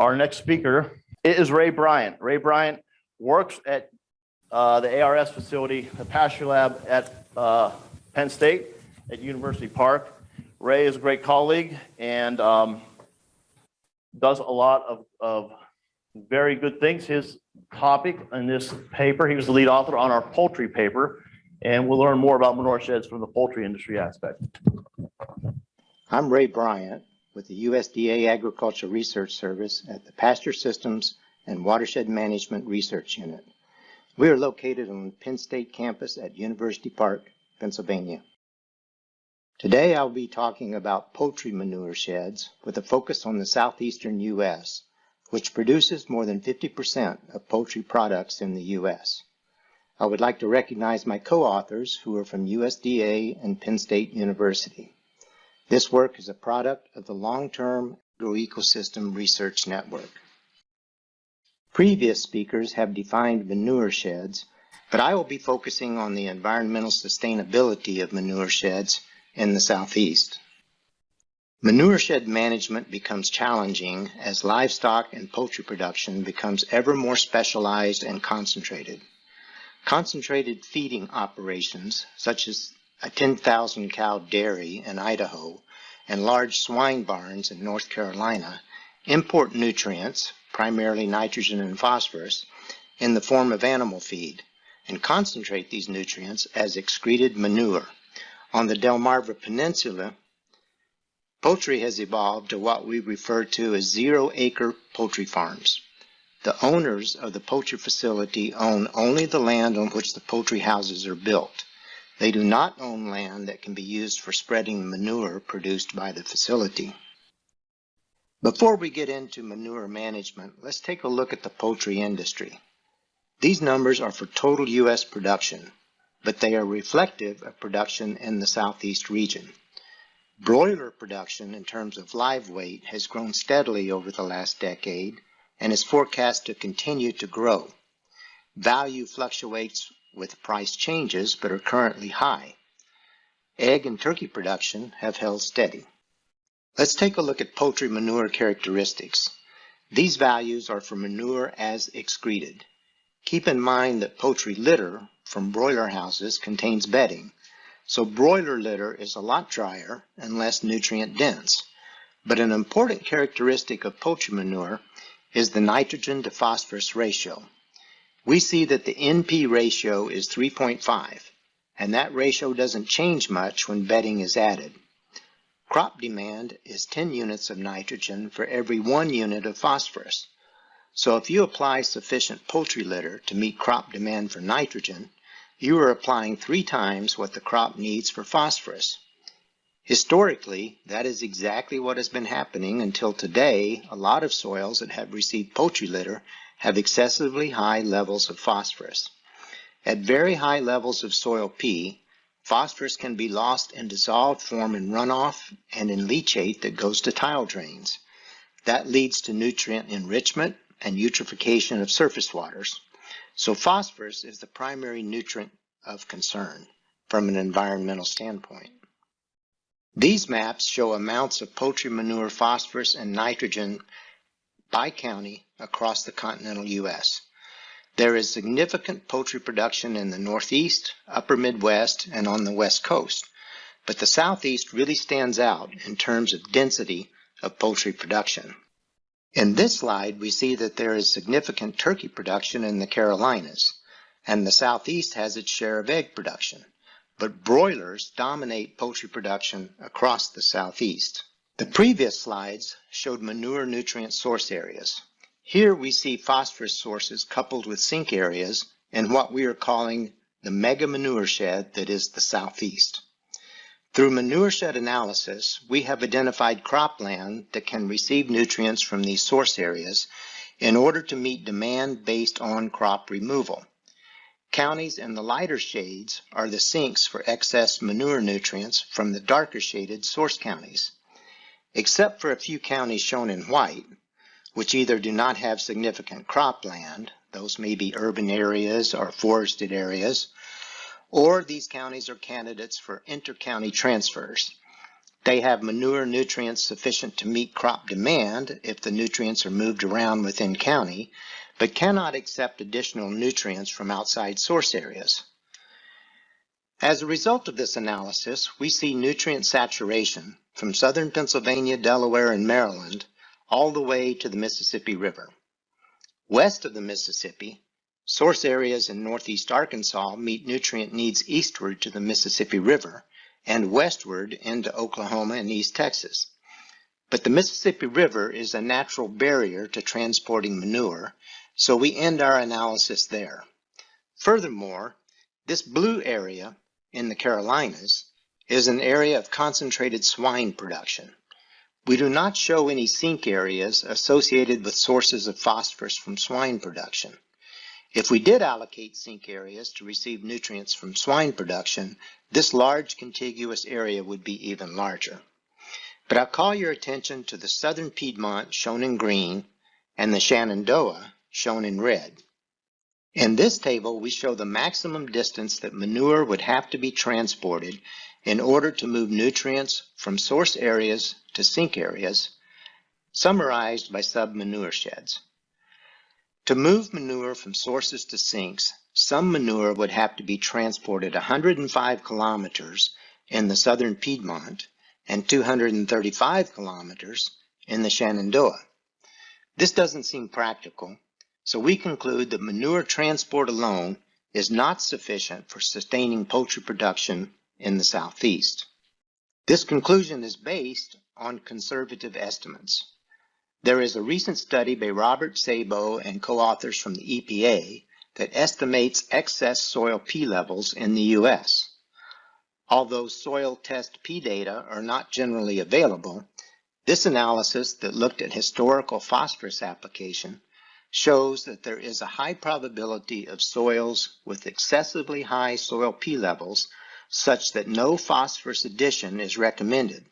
Our next speaker is Ray Bryant. Ray Bryant works at uh, the ARS facility, the Pasture Lab at uh, Penn State at University Park. Ray is a great colleague and um, does a lot of, of very good things. His topic in this paper, he was the lead author on our poultry paper, and we'll learn more about manure sheds from the poultry industry aspect. I'm Ray Bryant with the USDA Agriculture Research Service at the Pasture Systems and Watershed Management Research Unit. We are located on the Penn State campus at University Park, Pennsylvania. Today I'll be talking about poultry manure sheds with a focus on the southeastern U.S., which produces more than 50% of poultry products in the U.S. I would like to recognize my co-authors who are from USDA and Penn State University. This work is a product of the Long-Term Agroecosystem Research Network. Previous speakers have defined manure sheds, but I will be focusing on the environmental sustainability of manure sheds in the Southeast. Manure shed management becomes challenging as livestock and poultry production becomes ever more specialized and concentrated. Concentrated feeding operations, such as a 10,000 cow dairy in Idaho, and large swine barns in North Carolina import nutrients, primarily nitrogen and phosphorus, in the form of animal feed and concentrate these nutrients as excreted manure. On the Delmarva Peninsula, poultry has evolved to what we refer to as zero-acre poultry farms. The owners of the poultry facility own only the land on which the poultry houses are built. They do not own land that can be used for spreading manure produced by the facility. Before we get into manure management, let's take a look at the poultry industry. These numbers are for total U.S. production, but they are reflective of production in the southeast region. Broiler production in terms of live weight has grown steadily over the last decade and is forecast to continue to grow. Value fluctuates with price changes but are currently high. Egg and turkey production have held steady. Let's take a look at poultry manure characteristics. These values are for manure as excreted. Keep in mind that poultry litter from broiler houses contains bedding, so broiler litter is a lot drier and less nutrient dense. But an important characteristic of poultry manure is the nitrogen to phosphorus ratio we see that the NP ratio is 3.5, and that ratio doesn't change much when bedding is added. Crop demand is 10 units of nitrogen for every one unit of phosphorus. So if you apply sufficient poultry litter to meet crop demand for nitrogen, you are applying three times what the crop needs for phosphorus. Historically, that is exactly what has been happening until today a lot of soils that have received poultry litter have excessively high levels of phosphorus. At very high levels of soil P, phosphorus can be lost in dissolved form in runoff and in leachate that goes to tile drains. That leads to nutrient enrichment and eutrophication of surface waters. So phosphorus is the primary nutrient of concern from an environmental standpoint. These maps show amounts of poultry manure phosphorus and nitrogen by county across the continental U.S. There is significant poultry production in the Northeast, Upper Midwest, and on the West Coast, but the Southeast really stands out in terms of density of poultry production. In this slide, we see that there is significant turkey production in the Carolinas, and the Southeast has its share of egg production, but broilers dominate poultry production across the Southeast. The previous slides showed manure nutrient source areas. Here we see phosphorus sources coupled with sink areas and what we are calling the mega manure shed that is the southeast. Through manure shed analysis, we have identified cropland that can receive nutrients from these source areas in order to meet demand based on crop removal. Counties in the lighter shades are the sinks for excess manure nutrients from the darker shaded source counties. Except for a few counties shown in white, which either do not have significant cropland, those may be urban areas or forested areas, or these counties are candidates for inter-county transfers. They have manure nutrients sufficient to meet crop demand if the nutrients are moved around within county, but cannot accept additional nutrients from outside source areas. As a result of this analysis, we see nutrient saturation from southern Pennsylvania, Delaware, and Maryland all the way to the Mississippi River. West of the Mississippi, source areas in northeast Arkansas meet nutrient needs eastward to the Mississippi River and westward into Oklahoma and East Texas. But the Mississippi River is a natural barrier to transporting manure, so we end our analysis there. Furthermore, this blue area in the Carolinas is an area of concentrated swine production. We do not show any sink areas associated with sources of phosphorus from swine production. If we did allocate sink areas to receive nutrients from swine production, this large contiguous area would be even larger. But I'll call your attention to the southern Piedmont shown in green and the Shenandoah shown in red. In this table, we show the maximum distance that manure would have to be transported in order to move nutrients from source areas to sink areas, summarized by sub-manure sheds. To move manure from sources to sinks, some manure would have to be transported 105 kilometers in the southern Piedmont and 235 kilometers in the Shenandoah. This doesn't seem practical, so we conclude that manure transport alone is not sufficient for sustaining poultry production in the southeast. This conclusion is based on conservative estimates. There is a recent study by Robert Sabo and co-authors from the EPA that estimates excess soil P levels in the U.S. Although soil test P data are not generally available, this analysis that looked at historical phosphorus application shows that there is a high probability of soils with excessively high soil P levels such that no phosphorus addition is recommended.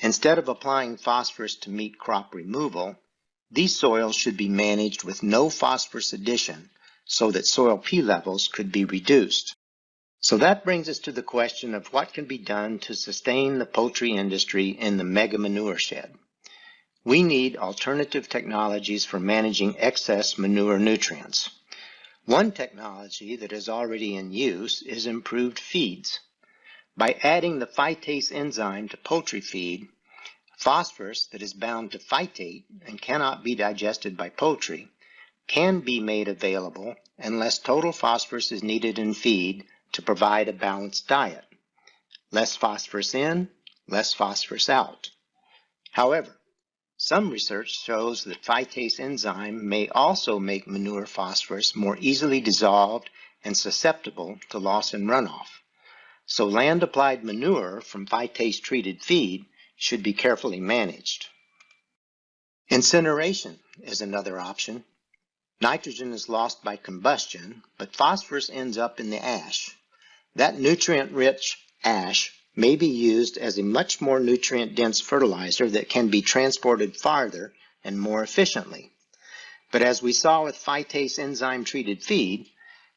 Instead of applying phosphorus to meet crop removal, these soils should be managed with no phosphorus addition so that soil P levels could be reduced. So that brings us to the question of what can be done to sustain the poultry industry in the mega manure shed. We need alternative technologies for managing excess manure nutrients. One technology that is already in use is improved feeds. By adding the phytase enzyme to poultry feed, phosphorus that is bound to phytate and cannot be digested by poultry can be made available unless total phosphorus is needed in feed to provide a balanced diet. Less phosphorus in, less phosphorus out. However, some research shows that phytase enzyme may also make manure phosphorus more easily dissolved and susceptible to loss in runoff. So land-applied manure from phytase-treated feed should be carefully managed. Incineration is another option. Nitrogen is lost by combustion, but phosphorus ends up in the ash. That nutrient-rich ash may be used as a much more nutrient-dense fertilizer that can be transported farther and more efficiently. But as we saw with phytase enzyme-treated feed,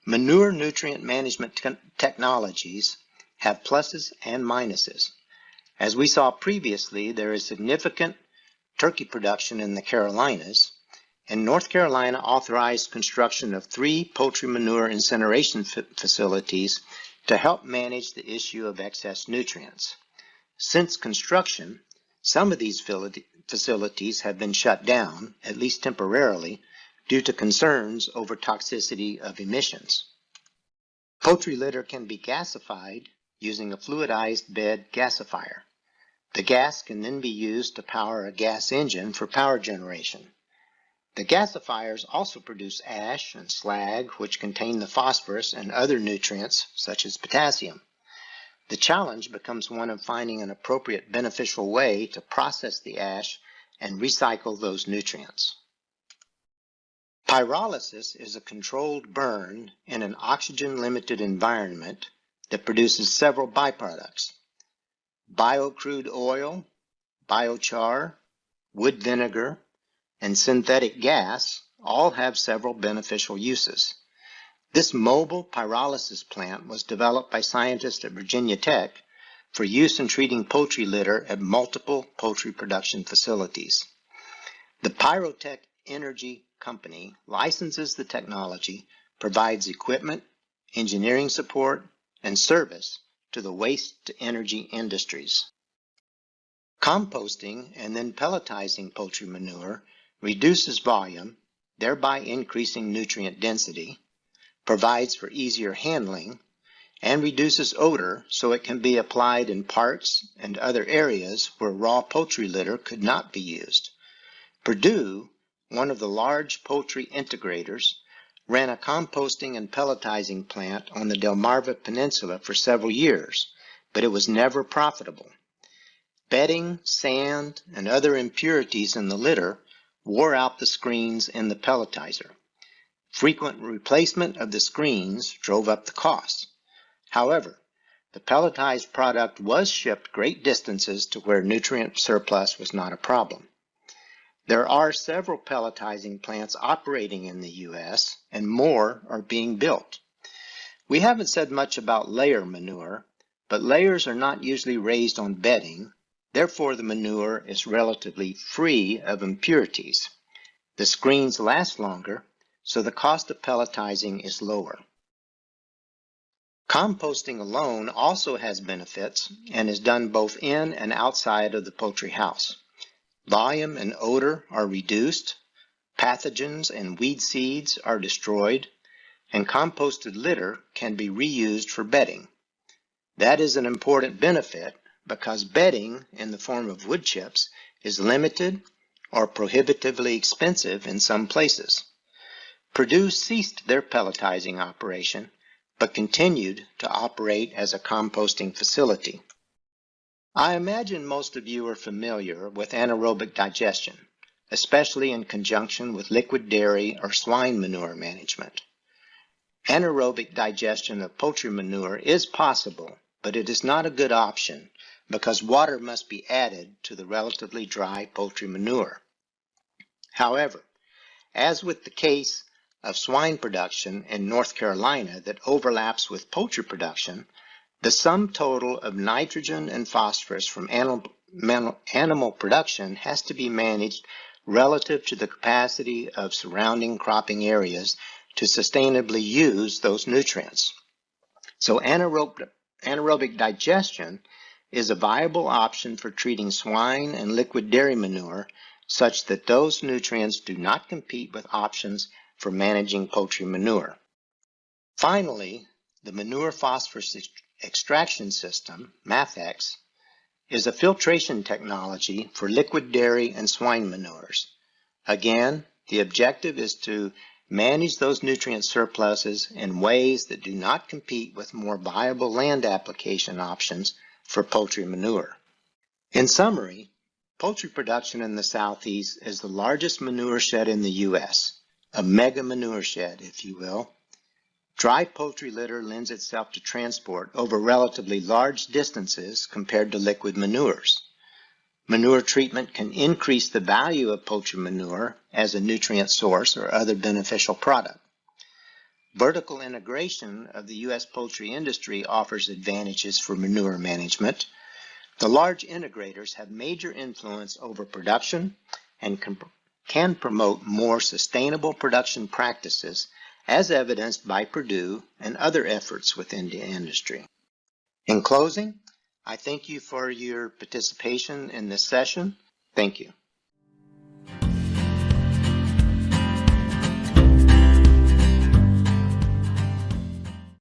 manure nutrient management te technologies have pluses and minuses. As we saw previously, there is significant turkey production in the Carolinas, and North Carolina authorized construction of three poultry manure incineration facilities to help manage the issue of excess nutrients. Since construction, some of these facilities have been shut down, at least temporarily, due to concerns over toxicity of emissions. Poultry litter can be gasified using a fluidized bed gasifier. The gas can then be used to power a gas engine for power generation. The gasifiers also produce ash and slag, which contain the phosphorus and other nutrients, such as potassium. The challenge becomes one of finding an appropriate beneficial way to process the ash and recycle those nutrients. Pyrolysis is a controlled burn in an oxygen-limited environment that produces several byproducts. Biocrude oil, biochar, wood vinegar, and synthetic gas all have several beneficial uses. This mobile pyrolysis plant was developed by scientists at Virginia Tech for use in treating poultry litter at multiple poultry production facilities. The Pyrotech Energy Company licenses the technology, provides equipment, engineering support, and service to the waste to energy industries. Composting and then pelletizing poultry manure reduces volume, thereby increasing nutrient density, provides for easier handling, and reduces odor so it can be applied in parks and other areas where raw poultry litter could not be used. Perdue, one of the large poultry integrators, ran a composting and pelletizing plant on the Delmarva Peninsula for several years, but it was never profitable. Bedding, sand, and other impurities in the litter wore out the screens and the pelletizer. Frequent replacement of the screens drove up the costs. However, the pelletized product was shipped great distances to where nutrient surplus was not a problem. There are several pelletizing plants operating in the U.S., and more are being built. We haven't said much about layer manure, but layers are not usually raised on bedding, therefore the manure is relatively free of impurities. The screens last longer, so the cost of pelletizing is lower. Composting alone also has benefits and is done both in and outside of the poultry house. Volume and odor are reduced, pathogens and weed seeds are destroyed, and composted litter can be reused for bedding. That is an important benefit because bedding in the form of wood chips is limited or prohibitively expensive in some places. Perdue ceased their pelletizing operation but continued to operate as a composting facility. I imagine most of you are familiar with anaerobic digestion, especially in conjunction with liquid dairy or swine manure management. Anaerobic digestion of poultry manure is possible, but it is not a good option because water must be added to the relatively dry poultry manure. However, as with the case of swine production in North Carolina that overlaps with poultry production, the sum total of nitrogen and phosphorus from animal, animal production has to be managed relative to the capacity of surrounding cropping areas to sustainably use those nutrients. So anaerobic, anaerobic digestion is a viable option for treating swine and liquid dairy manure such that those nutrients do not compete with options for managing poultry manure. Finally, the manure phosphorus extraction system, MAPEX, is a filtration technology for liquid dairy and swine manures. Again, the objective is to manage those nutrient surpluses in ways that do not compete with more viable land application options for poultry manure. In summary, poultry production in the Southeast is the largest manure shed in the U.S a mega manure shed, if you will. Dry poultry litter lends itself to transport over relatively large distances compared to liquid manures. Manure treatment can increase the value of poultry manure as a nutrient source or other beneficial product. Vertical integration of the U.S. poultry industry offers advantages for manure management. The large integrators have major influence over production and can can promote more sustainable production practices as evidenced by Perdue and other efforts within the industry. In closing, I thank you for your participation in this session. Thank you.